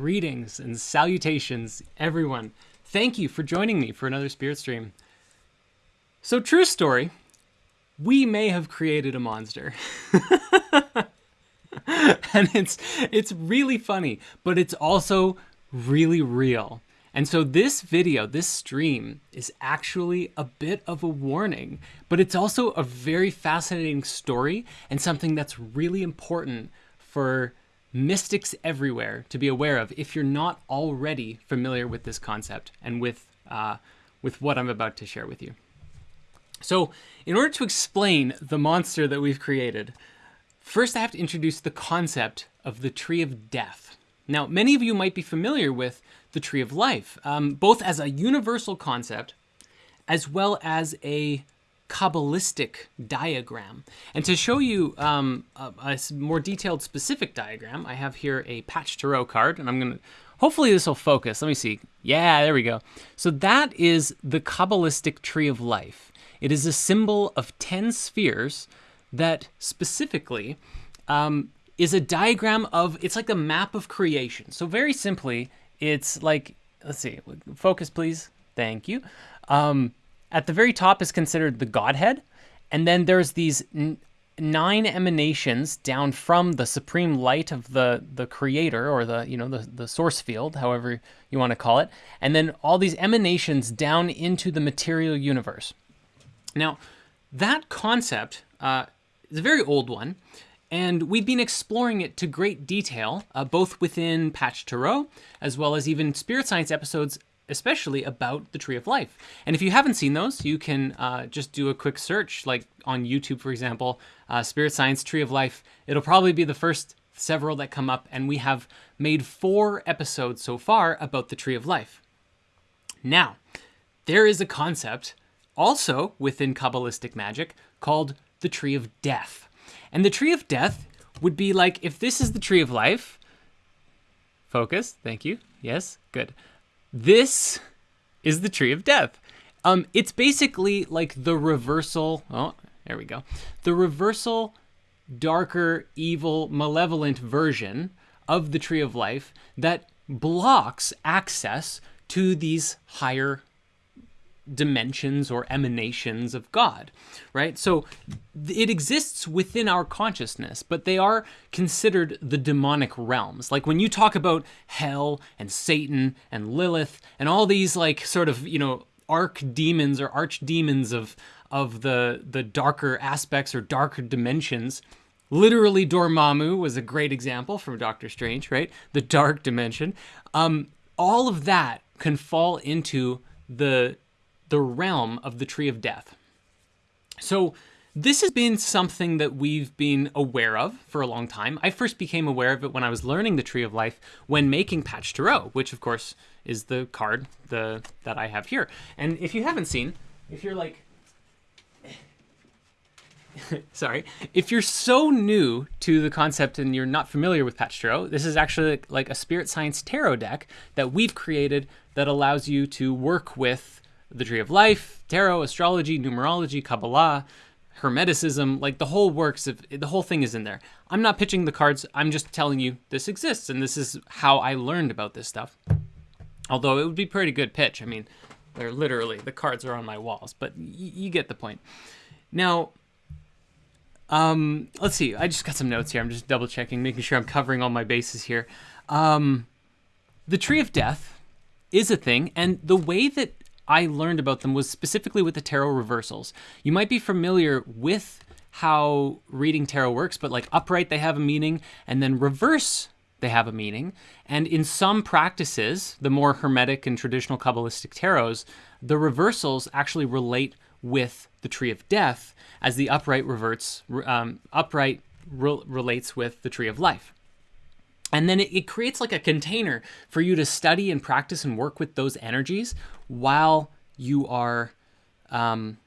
Greetings and salutations, everyone. Thank you for joining me for another Spirit Stream. So, true story, we may have created a monster. and it's it's really funny, but it's also really real. And so this video, this stream is actually a bit of a warning, but it's also a very fascinating story and something that's really important for mystics everywhere to be aware of if you're not already familiar with this concept and with uh, with what I'm about to share with you. So, in order to explain the monster that we've created, first I have to introduce the concept of the Tree of Death. Now, many of you might be familiar with the Tree of Life, um, both as a universal concept as well as a Kabbalistic diagram. And to show you um, a, a, more detailed specific diagram, I have here a Pach Tarot card, and I'm going to, hopefully this will focus. Let me see. Yeah, there we go. So that is the Kabbalistic Tree of Life. It is a symbol of 10 spheres that specifically um, is a diagram of, it's like the map of creation. So very simply, it's like, let's see, focus please. Thank you. Um, at the very top is considered the Godhead, and then there's these nine emanations down from the supreme light of the the creator or the you know the the source field however you want to call it and then all these emanations down into the material universe. Now that concept uh, is a very old one and we've been exploring it to great detail uh, both within pach tarot as well as even spirit science episodes especially about the Tree of Life. And if you haven't seen those, you can uh, just do a quick search, like on YouTube, for example, uh, Spirit Science Tree of Life. It'll probably be the first several that come up, and we have made four episodes so far about the Tree of Life. Now, there is a concept also within Kabbalistic magic called the Tree of Death. And the Tree of Death would be like if this is the Tree of Life. Focus, thank you. Yes, good. This is the tree of death. Um, it's basically like the reversal. Oh, there we go. The reversal, darker, evil, malevolent version of the tree of life that blocks access to these higher dimensions or emanations of God, right? So it exists within our consciousness, but they are considered the demonic realms. Like when you talk about hell and Satan and Lilith and all these like sort of, you know, arch demons or archdemons of of the the darker aspects or darker dimensions, literally Dormammu was a great example from Doctor Strange, right? The dark dimension. Um, all of that can fall into the the realm of the Tree of Death. So, this has been something that we've been aware of for a long time. I first became aware of it when I was learning the Tree of Life when making Pach Tarot, which of course is the card the that I have here. And if you haven't seen, if you're like sorry, if you're so new to the concept and you're not familiar with Pach Tarot, this is actually like a spirit science tarot deck that we've created that allows you to work with the Tree of Life, tarot, astrology, numerology, Kabbalah, Hermeticism, like the whole works of the whole thing is in there. I'm not pitching the cards. I'm just telling you this exists and this is how I learned about this stuff. Although it would be pretty good pitch. I mean, they're literally the cards are on my walls, but you get the point. Now, um, let's see. I just got some notes here. I'm just double checking, making sure I'm covering all my bases here. Um, the Tree of Death is a thing, and the way that I learned about them was specifically with the tarot reversals. You might be familiar with how reading tarot works, but like upright, they have a meaning, and then reverse, they have a meaning. And in some practices, the more hermetic and traditional Kabbalistic tarots, the reversals actually relate with the Tree of Death, as the upright reverts, um, upright re- relates with the Tree of Life. And then it, it, creates like a container for you to study and practice and work with those energies while you are um,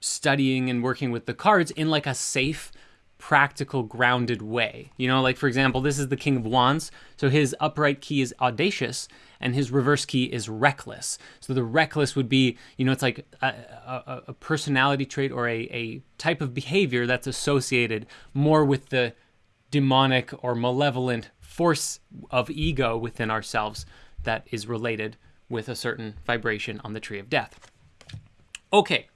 studying and working with the cards in like a safe, practical, grounded way. You know, like for example, this is the King of Wands. So his upright key is audacious and his reverse key is reckless. So the reckless would be, you know, it's like a, a, a personality trait or a, a type of behavior that's associated more with the demonic or malevolent force of ego within ourselves that is related with a certain vibration on the tree of death. Okay.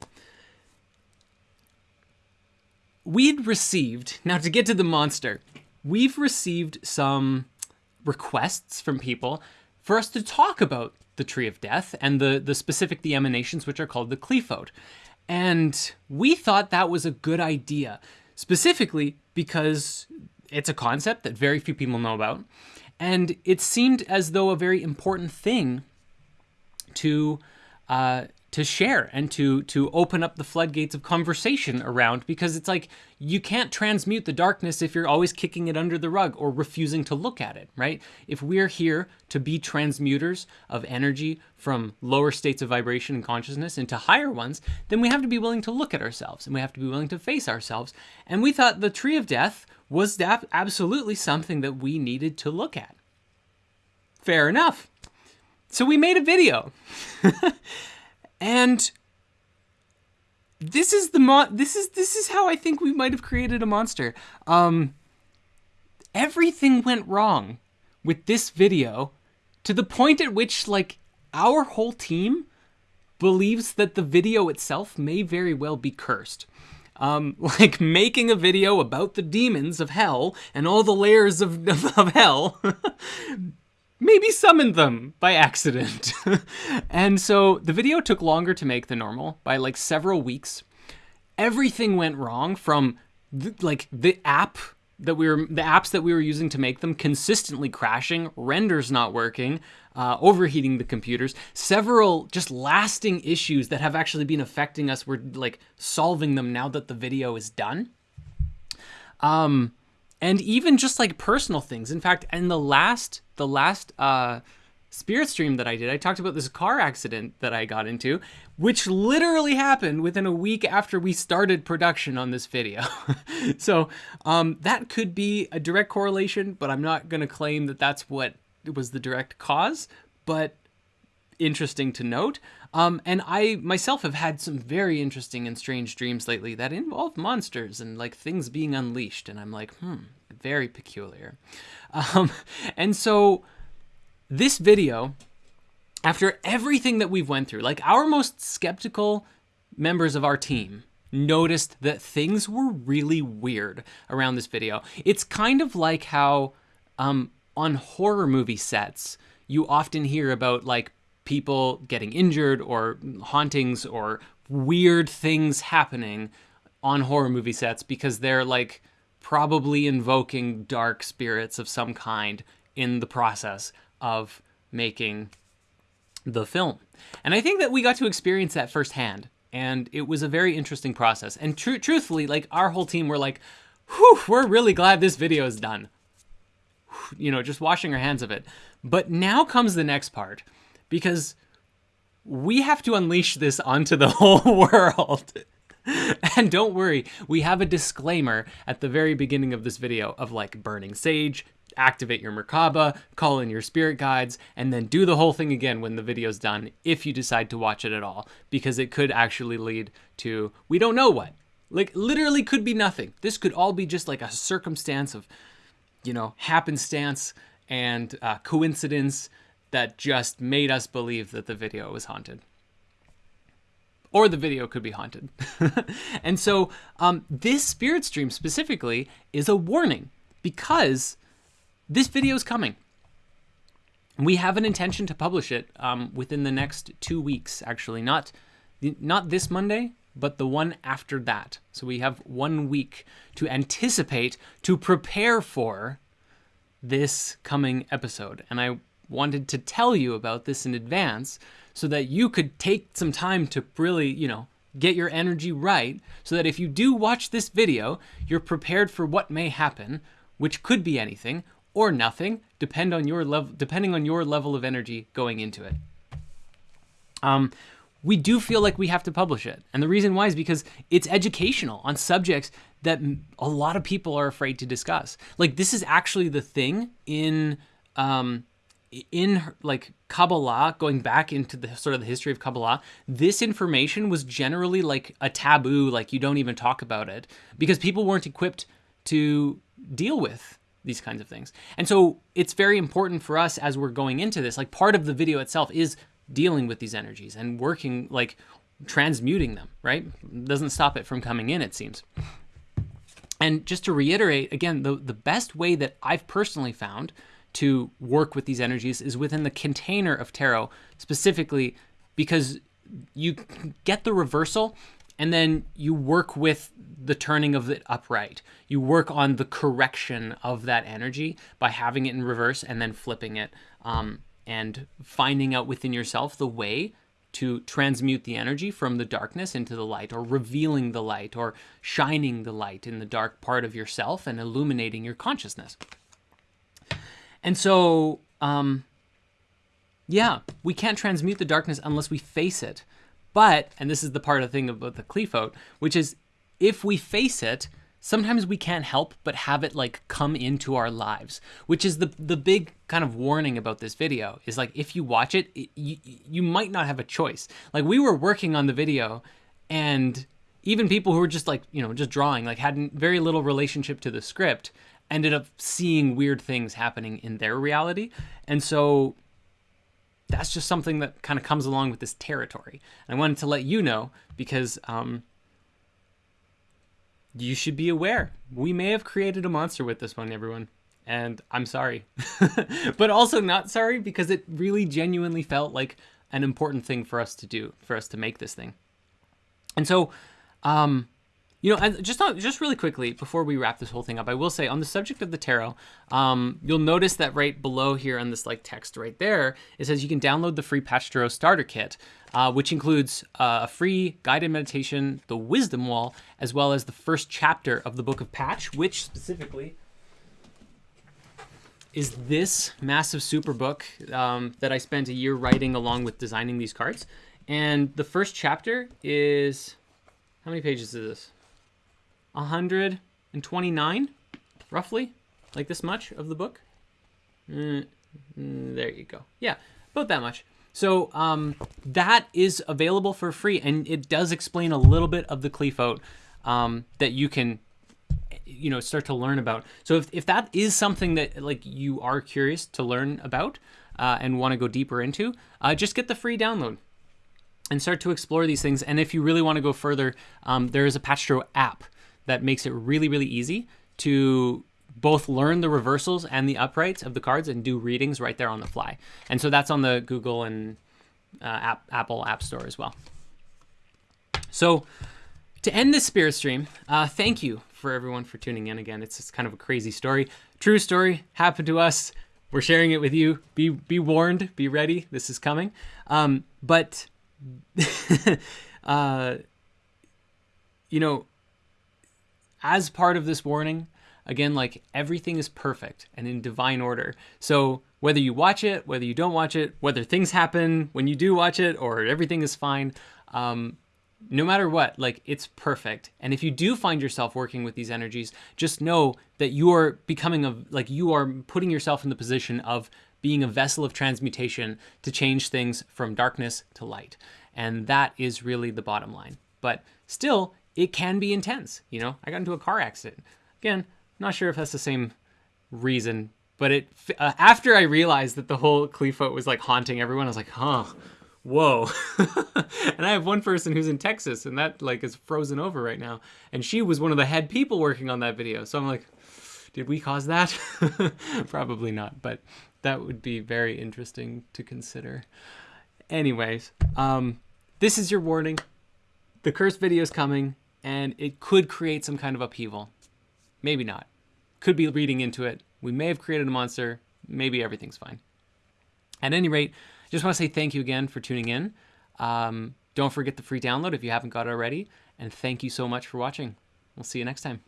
We'd received, now to get to the monster, we've received some requests from people for us to talk about the tree of death and the, the specific the emanations, which are called the Qliphoth. And we thought that was a good idea, specifically because it's a concept that very few people know about. And it seemed as though a very important thing to uh, to share and to to open up the floodgates of conversation around because it's like you can't transmute the darkness if you're always kicking it under the rug or refusing to look at it, right? If we're here to be transmuters of energy from lower states of vibration and consciousness into higher ones, then we have to be willing to look at ourselves and we have to be willing to face ourselves. And we thought the tree of death was that absolutely something that we needed to look at. Fair enough. So we made a video. and this is the mo- this is this is how I think we might have created a monster. Um everything went wrong with this video to the point at which like our whole team believes that the video itself may very well be cursed. Um, like making a video about the demons of hell and all the layers of, of, of hell maybe summoned them by accident. and so the video took longer to make than normal by like several weeks. Everything went wrong from the, like the app that we were the apps that we were using to make them consistently crashing, renders not working, uh, overheating the computers. Several just lasting issues that have actually been affecting us. We're like solving them now that the video is done. Um, and even just like personal things. In fact, in the last the last uh, spirit stream that I did, I talked about this car accident that I got into, which literally happened within a week after we started production on this video. so um, that could be a direct correlation, but I'm not going to claim that that's what was the direct cause. But interesting to note. Um, and I myself have had some very interesting and strange dreams lately that involve monsters and like things being unleashed. And I'm like, hmm, very peculiar. Um, and so this video, after everything that we've went through, like our most skeptical members of our team noticed that things were really weird around this video. It's kind of like how um, on horror movie sets, you often hear about like people getting injured or hauntings or weird things happening on horror movie sets because they're like probably invoking dark spirits of some kind in the process of making the film. And I think that we got to experience that firsthand. And it was a very interesting process. And tr- truthfully, like our whole team were like, whew, we're really glad this video is done. You know, just washing our hands of it. But now comes the next part because we have to unleash this onto the whole world. and don't worry, we have a disclaimer at the very beginning of this video of like burning sage, activate your Merkaba, call in your spirit guides, and then do the whole thing again when the video's done if you decide to watch it at all, because it could actually lead to we don't know what. Like, literally could be nothing. This could all be just like a circumstance of, you know, happenstance and uh, coincidence that just made us believe that the video was haunted. Or the video could be haunted. and so, um, this spirit stream specifically is a warning because this video is coming. We have an intention to publish it um, within the next two weeks, actually. Not, not this Monday, but the one after that. So we have one week to anticipate, to prepare for this coming episode. And I wanted to tell you about this in advance so that you could take some time to really, you know, get your energy right so that if you do watch this video, you're prepared for what may happen, which could be anything or nothing, depend on your level depending on your level of energy going into it. Um, we do feel like we have to publish it. And the reason why is because it's educational on subjects that a lot of people are afraid to discuss. Like this is actually the thing in um, in like Kabbalah, going back into the sort of the history of Kabbalah, this information was generally like a taboo, like you don't even talk about it because people weren't equipped to deal with these kinds of things. And so it's very important for us as we're going into this. Like part of the video itself is dealing with these energies and working like transmuting them, right? Doesn't stop it from coming in, it seems. And just to reiterate, again, the, the best way that I've personally found to work with these energies is within the container of tarot, specifically because you get the reversal and then you work with the turning of it upright. You work on the correction of that energy by having it in reverse and then flipping it um, and finding out within yourself the way to transmute the energy from the darkness into the light or revealing the light or shining the light in the dark part of yourself and illuminating your consciousness. And so, um, yeah, we can't transmute the darkness unless we face it. But, and this is the part of the thing about the Qliphoth, which is if we face it, sometimes we can't help but have it like come into our lives which is the the big kind of warning about this video is like if you watch it, it you, you might not have a choice. Like we were working on the video and even people who were just like you know just drawing like had very little relationship to the script ended up seeing weird things happening in their reality. And so that's just something that kind of comes along with this territory. And I wanted to let you know because um, you should be aware. We may have created a monster with this one, everyone. And I'm sorry. but also not sorry because it really genuinely felt like an important thing for us to do, for us to make this thing. And so, um, you know, just not, just really quickly before we wrap this whole thing up, I will say on the subject of the tarot, um, you'll notice that right below here on this like text right there, it says you can download the free Pach Tarot Starter Kit, uh, which includes uh, a free guided meditation, the Wisdom Wall, as well as the first chapter of the Book of Pach, which specifically is this massive super book um, that I spent a year writing along with designing these cards. And the first chapter is how many pages is this? 129, roughly, like this much of the book. Mm, mm, there you go. Yeah, about that much. So um, that is available for free, and it does explain a little bit of the Qliphoth um, that you can, you know, start to learn about. So if, if that is something that like you are curious to learn about uh, and want to go deeper into, uh, just get the free download and start to explore these things. And if you really want to go further, um, there is a Pach Tarot app that makes it really, really easy to both learn the reversals and the uprights of the cards and do readings right there on the fly. And so that's on the Google and uh, app, Apple App Store as well. So to end this spirit stream, uh, thank you for everyone for tuning in again. It's, it's kind of a crazy story. True story happened to us. We're sharing it with you. Be be warned. Be ready. This is coming. Um, but uh, you know, as part of this warning, again, like everything is perfect and in divine order. So whether you watch it, whether you don't watch it, whether things happen when you do watch it, or everything is fine, um, no matter what, like it's perfect. And if you do find yourself working with these energies, just know that you are becoming a like you are putting yourself in the position of being a vessel of transmutation to change things from darkness to light. And that is really the bottom line. But still, it can be intense. You know, I got into a car accident. Again, not sure if that's the same reason, but it uh, after I realized that the whole Qliphoth was like haunting everyone, I was like, huh, whoa. and I have one person who's in Texas, and that like is frozen over right now, and she was one of the head people working on that video. So I'm like, did we cause that? Probably not, but that would be very interesting to consider. Anyways, um, this is your warning. The curse video is coming and it could create some kind of upheaval. Maybe not. Could be reading into it. We may have created a monster. Maybe everything's fine. At any rate, just want to say thank you again for tuning in. Um, don't forget the free download if you haven't got it already. And thank you so much for watching. We'll see you next time.